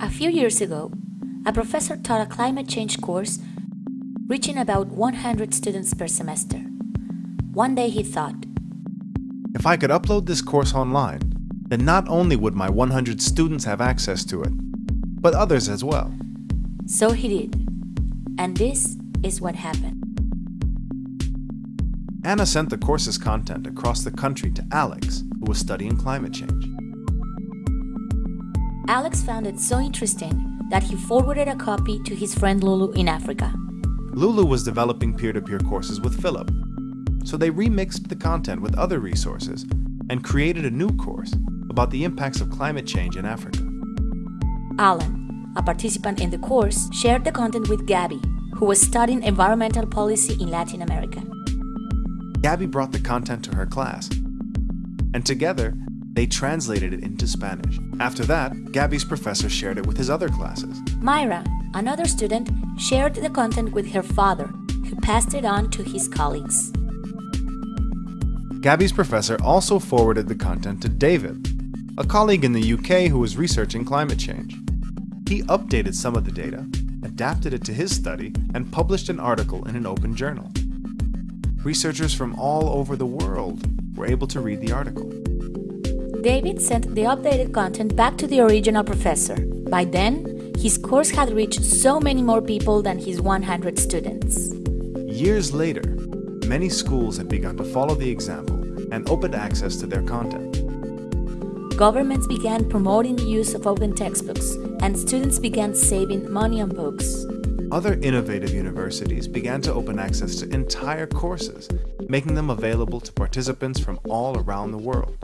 A few years ago, a professor taught a climate change course reaching about 100 students per semester. One day he thought, If I could upload this course online, then not only would my 100 students have access to it, but others as well. So he did. And this is what happened. Anna sent the course's content across the country to Alex, who was studying climate change. Alex found it so interesting that he forwarded a copy to his friend Lulu in Africa. Lulu was developing peer-to-peer courses with Philip, so they remixed the content with other resources and created a new course about the impacts of climate change in Africa. Alan, a participant in the course, shared the content with Gabby, who was studying environmental policy in Latin America. Gabby brought the content to her class, and together they translated it into Spanish. After that, Gabby's professor shared it with his other classes. Myra, another student, shared the content with her father, who passed it on to his colleagues. Gabby's professor also forwarded the content to David, a colleague in the UK who was researching climate change. He updated some of the data, adapted it to his study, and published an article in an open journal. Researchers from all over the world were able to read the article. David sent the updated content back to the original professor. By then, his course had reached so many more people than his 100 students. Years later, many schools had begun to follow the example and opened access to their content. Governments began promoting the use of open textbooks, and students began saving money on books. Other innovative universities began to open access to entire courses, making them available to participants from all around the world.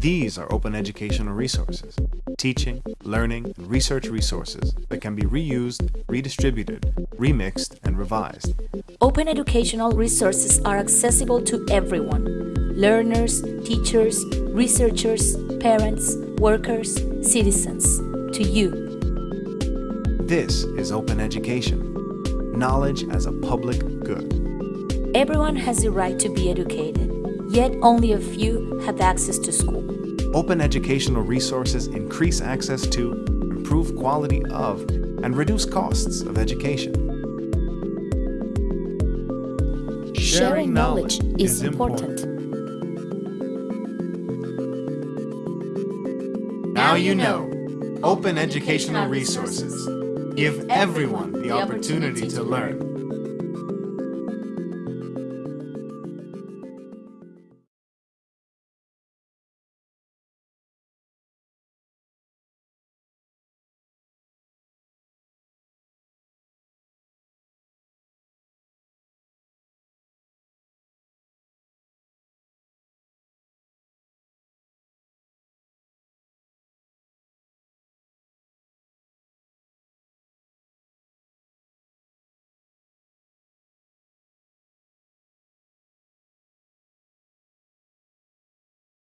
These are open educational resources, teaching, learning, and research resources that can be reused, redistributed, remixed, and revised. Open educational resources are accessible to everyone learners, teachers, researchers, parents, workers, citizens, to you. This is open education, knowledge as a public good. Everyone has the right to be educated, yet only a few have access to school. Open educational resources increase access to, improve quality of, and reduce costs of education. Sharing knowledge is important. Now you know. Open educational resources. Give everyone the opportunity to learn.